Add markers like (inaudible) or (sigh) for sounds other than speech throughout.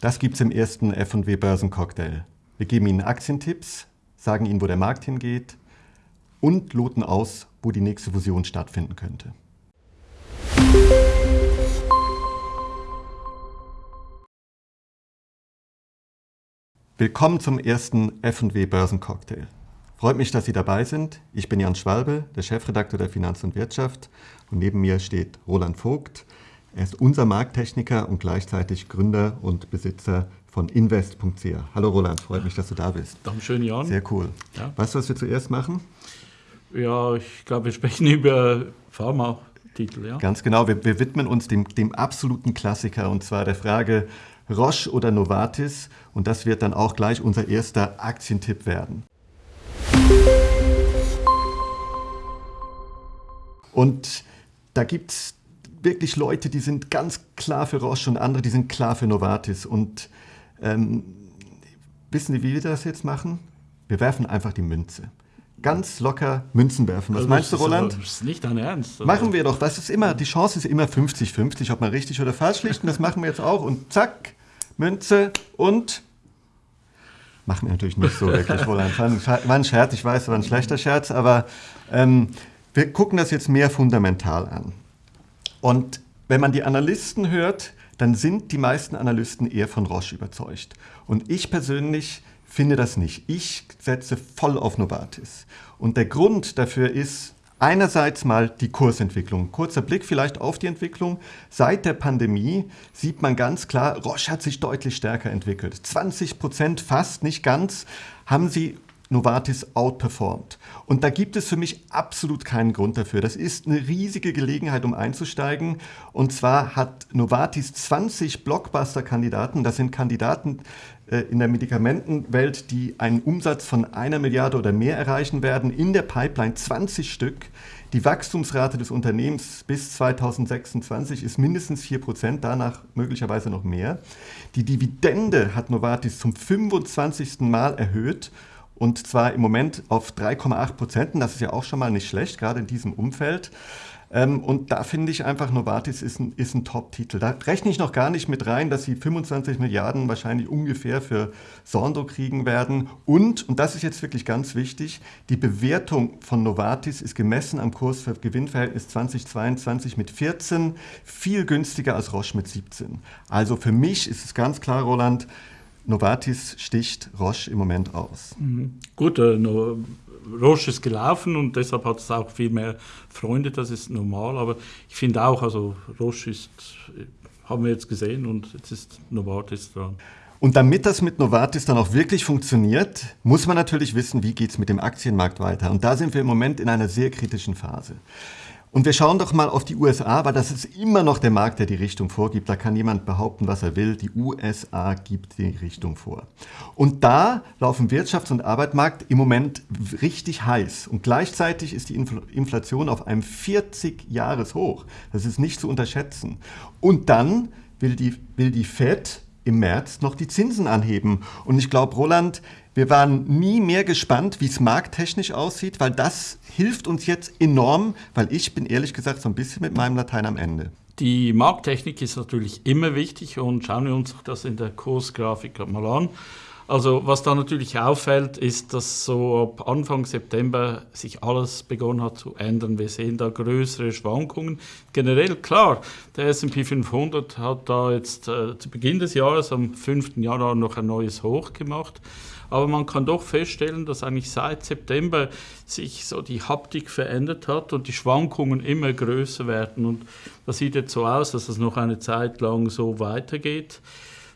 Das gibt es im ersten F&W Börsencocktail. Wir geben Ihnen Aktientipps, sagen Ihnen, wo der Markt hingeht und loten aus, wo die nächste Fusion stattfinden könnte. Willkommen zum ersten F&W Börsencocktail. Freut mich, dass Sie dabei sind. Ich bin Jan Schwalbe, der Chefredakteur der Finanz und Wirtschaft und neben mir steht Roland Vogt. Er ist unser Markttechniker und gleichzeitig Gründer und Besitzer von invest.ch. Hallo Roland, freut mich, dass du da bist. Dankeschön, Jan. Sehr cool. Ja. Weißt du, was wir zuerst machen? Ja, ich glaube, wir sprechen (laughs) über Pharma-Titel. Ja? Ganz genau, wir, wir widmen uns dem, dem absoluten Klassiker und zwar der Frage, Roche oder Novartis. Und das wird dann auch gleich unser erster Aktientipp werden. Und da gibt es wirklich Leute, die sind ganz klar für Roche und andere, die sind klar für Novartis. Und ähm, wissen Sie, wie wir das jetzt machen? Wir werfen einfach die Münze. Ganz locker Münzen werfen. Was also meinst du, Roland? Das ist nicht dein Ernst. Oder? Machen wir doch. Das ist immer, die Chance ist immer 50-50, ob man richtig oder falsch liegt. Und das machen wir jetzt auch. Und zack, Münze und machen wir natürlich nicht so wirklich, Roland. War ein Scherz, ich weiß, war ein schlechter Scherz, aber ähm, wir gucken das jetzt mehr fundamental an. Und wenn man die Analysten hört, dann sind die meisten Analysten eher von Roche überzeugt. Und ich persönlich finde das nicht. Ich setze voll auf Novartis. Und der Grund dafür ist, Einerseits mal die Kursentwicklung. Kurzer Blick vielleicht auf die Entwicklung. Seit der Pandemie sieht man ganz klar, Roche hat sich deutlich stärker entwickelt. 20 Prozent, fast nicht ganz, haben sie Novartis outperformed. Und da gibt es für mich absolut keinen Grund dafür. Das ist eine riesige Gelegenheit, um einzusteigen. Und zwar hat Novartis 20 Blockbuster-Kandidaten. Das sind Kandidaten äh, in der Medikamentenwelt, die einen Umsatz von einer Milliarde oder mehr erreichen werden. In der Pipeline 20 Stück. Die Wachstumsrate des Unternehmens bis 2026 ist mindestens 4 Prozent, danach möglicherweise noch mehr. Die Dividende hat Novartis zum 25. Mal erhöht und zwar im Moment auf 3,8 Prozent. Das ist ja auch schon mal nicht schlecht, gerade in diesem Umfeld. Ähm, und da finde ich einfach, Novartis ist ein, ist ein Top-Titel. Da rechne ich noch gar nicht mit rein, dass sie 25 Milliarden wahrscheinlich ungefähr für Sondo kriegen werden. Und, und das ist jetzt wirklich ganz wichtig, die Bewertung von Novartis ist gemessen am Kurs für Gewinnverhältnis 2022 mit 14, viel günstiger als Roche mit 17. Also für mich ist es ganz klar, Roland, Novartis sticht Roche im Moment aus. Mhm. Gut, äh, no, Roche ist gelaufen und deshalb hat es auch viel mehr Freunde, das ist normal. Aber ich finde auch, also Roche ist, haben wir jetzt gesehen und jetzt ist Novartis dran. Und damit das mit Novartis dann auch wirklich funktioniert, muss man natürlich wissen, wie geht es mit dem Aktienmarkt weiter. Und da sind wir im Moment in einer sehr kritischen Phase. Und wir schauen doch mal auf die USA, weil das ist immer noch der Markt, der die Richtung vorgibt. Da kann jemand behaupten, was er will. Die USA gibt die Richtung vor. Und da laufen Wirtschafts- und Arbeitsmarkt im Moment richtig heiß. Und gleichzeitig ist die Inflation auf einem 40-Jahres-Hoch. Das ist nicht zu unterschätzen. Und dann will die, will die Fed im März noch die Zinsen anheben. Und ich glaube, Roland, wir waren nie mehr gespannt, wie es markttechnisch aussieht, weil das hilft uns jetzt enorm, weil ich bin ehrlich gesagt so ein bisschen mit meinem Latein am Ende. Die Markttechnik ist natürlich immer wichtig und schauen wir uns das in der Kursgrafik mal an. Also was da natürlich auffällt, ist, dass so ab Anfang September sich alles begonnen hat zu ändern. Wir sehen da größere Schwankungen. Generell klar, der S&P 500 hat da jetzt äh, zu Beginn des Jahres, am 5. Januar, noch ein neues Hoch gemacht. Aber man kann doch feststellen, dass eigentlich seit September sich so die Haptik verändert hat und die Schwankungen immer größer werden. Und das sieht jetzt so aus, dass es noch eine Zeit lang so weitergeht.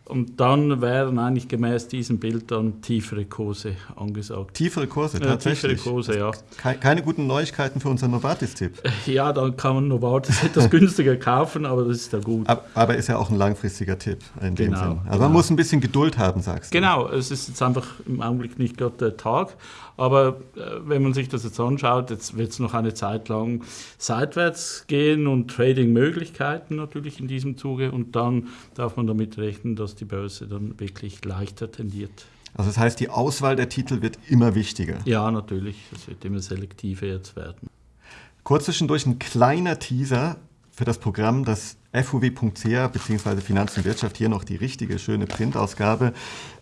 Und dann wären eigentlich gemäß diesem Bild dann tiefere Kurse angesagt. Tiefere Kurse, tatsächlich? Ja, tiefere Kurse, ja. Keine guten Neuigkeiten für unseren Novartis-Tipp. Ja, dann kann man Novartis (laughs) etwas günstiger kaufen, aber das ist ja gut. Aber ist ja auch ein langfristiger Tipp in genau, dem Sinn. Also genau. man muss ein bisschen Geduld haben, sagst du. Genau, es ist jetzt einfach im Augenblick nicht gerade der Tag. Aber äh, wenn man sich das jetzt anschaut, jetzt wird es noch eine Zeit lang seitwärts gehen und Trading-Möglichkeiten natürlich in diesem Zuge. Und dann darf man damit rechnen, dass die Börse dann wirklich leichter tendiert. Also das heißt, die Auswahl der Titel wird immer wichtiger. Ja, natürlich. Es wird immer selektiver jetzt werden. Kurz zwischendurch ein kleiner Teaser für das Programm, das FUW.ch bzw. Finanz und Wirtschaft, hier noch die richtige, schöne Printausgabe,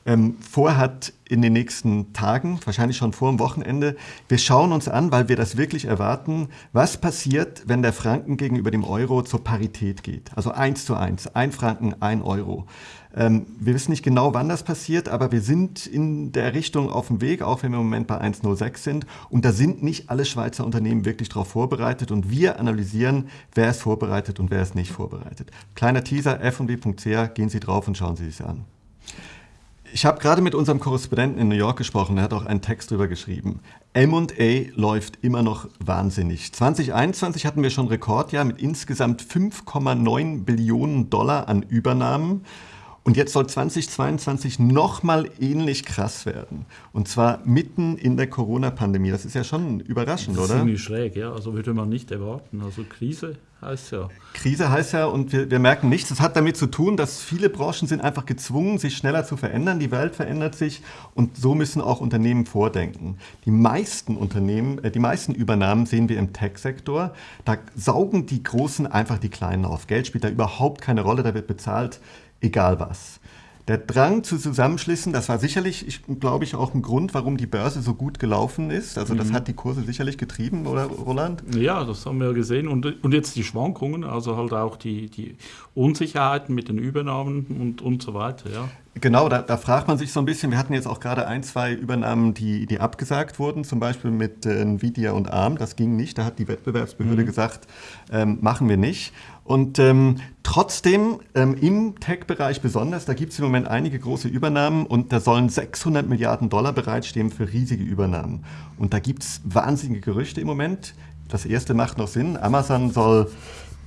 ähm, vorhat in den nächsten Tagen, wahrscheinlich schon vor dem Wochenende. Wir schauen uns an, weil wir das wirklich erwarten, was passiert, wenn der Franken gegenüber dem Euro zur Parität geht. Also eins zu eins, ein Franken, ein Euro. Ähm, wir wissen nicht genau, wann das passiert, aber wir sind in der Richtung auf dem Weg, auch wenn wir im Moment bei 1,06 sind. Und da sind nicht alle Schweizer Unternehmen wirklich darauf vorbereitet. Und wir analysieren, wer ist vorbereitet und wer ist nicht vorbereitet. Kleiner Teaser, fw.ch, gehen Sie drauf und schauen Sie sich an. Ich habe gerade mit unserem Korrespondenten in New York gesprochen, er hat auch einen Text drüber geschrieben. M&A läuft immer noch wahnsinnig. 2021 hatten wir schon Rekordjahr mit insgesamt 5,9 Billionen Dollar an Übernahmen. Und jetzt soll 2022 nochmal ähnlich krass werden. Und zwar mitten in der Corona-Pandemie. Das ist ja schon überraschend, das ist oder? Ziemlich schräg, ja. Also würde man nicht erwarten. Also Krise heißt ja. Krise heißt ja, und wir, wir merken nichts. Das hat damit zu tun, dass viele Branchen sind einfach gezwungen, sich schneller zu verändern. Die Welt verändert sich und so müssen auch Unternehmen vordenken. Die meisten Unternehmen, äh, die meisten Übernahmen sehen wir im Tech-Sektor. Da saugen die Großen einfach die Kleinen auf. Geld spielt da überhaupt keine Rolle. Da wird bezahlt egal was. Der Drang zu Zusammenschlüssen, das war sicherlich, ich, glaube ich, auch ein Grund, warum die Börse so gut gelaufen ist. Also das mhm. hat die Kurse sicherlich getrieben, oder Roland? Ja, das haben wir gesehen. Und, und jetzt die Schwankungen, also halt auch die, die Unsicherheiten mit den Übernahmen und, und so weiter. Ja. Genau, da, da, fragt man sich so ein bisschen, wir hatten jetzt auch gerade ein, zwei Übernahmen, die, die abgesagt wurden, zum Beispiel mit äh, Nvidia und ARM, das ging nicht, da hat die Wettbewerbsbehörde mhm. gesagt, ähm, machen wir nicht. Und ähm, trotzdem ähm, im Tech-Bereich besonders, da gibt es im Moment einige große Übernahmen und da sollen 600 Milliarden Dollar bereitstehen für riesige Übernahmen. Und da gibt es wahnsinnige Gerüchte im Moment. Das erste macht noch Sinn. Amazon soll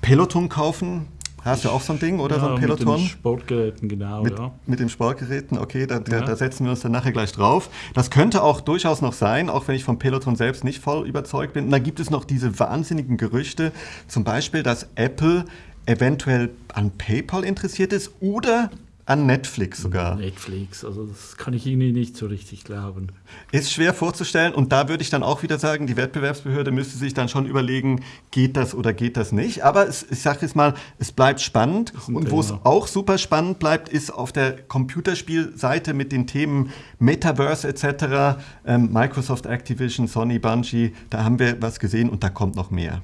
Peloton kaufen, Hast du auch so ein Ding oder ja, so ein Peloton? Mit den Sportgeräten, genau. Mit, ja. mit den Sportgeräten, okay, da, da, ja. da, setzen wir uns dann nachher gleich drauf. Das könnte auch durchaus noch sein, auch wenn ich vom Peloton selbst nicht voll überzeugt bin. Und dann gibt es noch diese wahnsinnigen Gerüchte, zum Beispiel, dass Apple eventuell an PayPal interessiert ist oder an Netflix sogar. Netflix, also das kann ich Ihnen nicht so richtig glauben. Ist schwer vorzustellen und da würde ich dann auch wieder sagen, die Wettbewerbsbehörde müsste sich dann schon überlegen, geht das oder geht das nicht. Aber es, ich sage jetzt mal, es bleibt spannend und wo es auch super spannend bleibt, ist auf der Computerspielseite mit den Themen Metaverse etc., ähm, Microsoft Activision, Sony, Bungie, da haben wir was gesehen und da kommt noch mehr.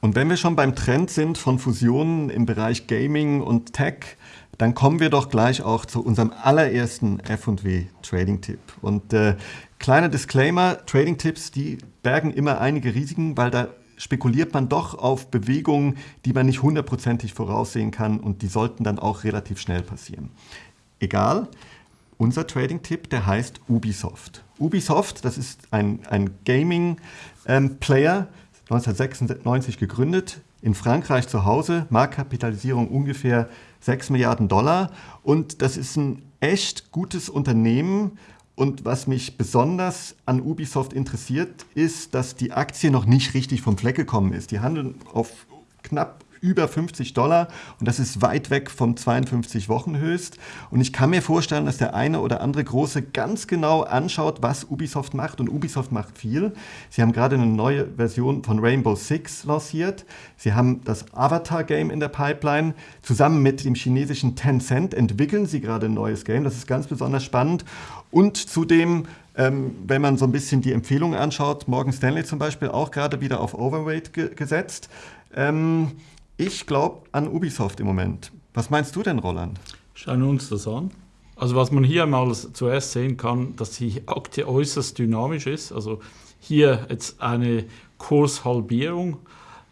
Und wenn wir schon beim Trend sind von Fusionen im Bereich Gaming und Tech, dann kommen wir doch gleich auch zu unserem allerersten F&W Trading Tipp. Und äh, kleiner Disclaimer, Trading Tipps, die bergen immer einige Risiken, weil da spekuliert man doch auf Bewegungen, die man nicht hundertprozentig voraussehen kann und die sollten dann auch relativ schnell passieren. Egal, unser Trading-Tipp, der heißt Ubisoft. Ubisoft, das ist ein, ein Gaming-Player, ähm, 1996 gegründet, in Frankreich zu Hause, Marktkapitalisierung ungefähr 6 Milliarden Dollar. Und das ist ein echt gutes Unternehmen. Und was mich besonders an Ubisoft interessiert, ist, dass die Aktie noch nicht richtig vom Fleck gekommen ist. Die handeln auf knapp über 50 Dollar und das ist weit weg vom 52 Wochen Höchst. Und ich kann mir vorstellen, dass der eine oder andere Große ganz genau anschaut, was Ubisoft macht. Und Ubisoft macht viel. Sie haben gerade eine neue Version von Rainbow Six lanciert. Sie haben das Avatar-Game in der Pipeline. Zusammen mit dem chinesischen Tencent entwickeln sie gerade ein neues Game. Das ist ganz besonders spannend. Und zudem ähm, wenn man so ein bisschen die Empfehlungen anschaut, Morgan Stanley zum Beispiel auch gerade wieder auf Overweight ge gesetzt. Ähm, ich glaube an Ubisoft im Moment. Was meinst du denn, Roland? Schauen wir uns das an. Also was man hier mal zuerst sehen kann, dass die Aktie äußerst dynamisch ist. Also hier jetzt eine Kurshalbierung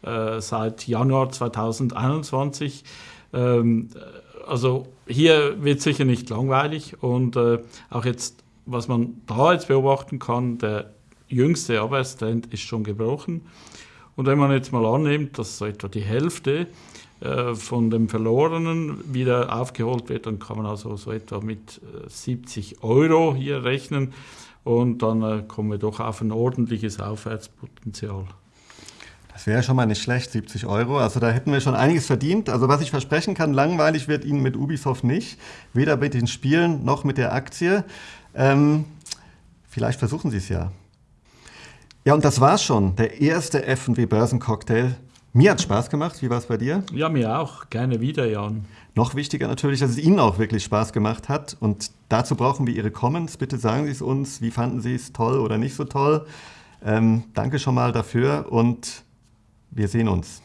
äh, seit Januar 2021. Ähm, also hier wird sicher nicht langweilig und äh, auch jetzt, was man da jetzt beobachten kann, der jüngste Abwärtstrend ist schon gebrochen. Und wenn man jetzt mal annimmt, dass so etwa die Hälfte äh, von dem Verlorenen wieder aufgeholt wird, dann kann man also so etwa mit 70 äh, Euro hier rechnen und dann äh, kommen wir doch auf ein ordentliches Aufwärtspotenzial. Das wäre schon mal nicht schlecht, 70 Euro. Also da hätten wir schon einiges verdient. Also was ich versprechen kann, langweilig wird Ihnen mit Ubisoft nicht. Weder mit den Spielen noch mit der Aktie. Ähm, vielleicht versuchen Sie es ja. Ja, und das war's schon. Der erste F&W Börsencocktail. Mir hat Spaß gemacht. Wie war es bei dir? Ja, mir auch. Gerne wieder, Jan. Noch wichtiger natürlich, dass es Ihnen auch wirklich Spaß gemacht hat. Und dazu brauchen wir Ihre Comments. Bitte sagen Sie es uns. Wie fanden Sie es toll oder nicht so toll? Ähm, danke schon mal dafür und wir sehen uns.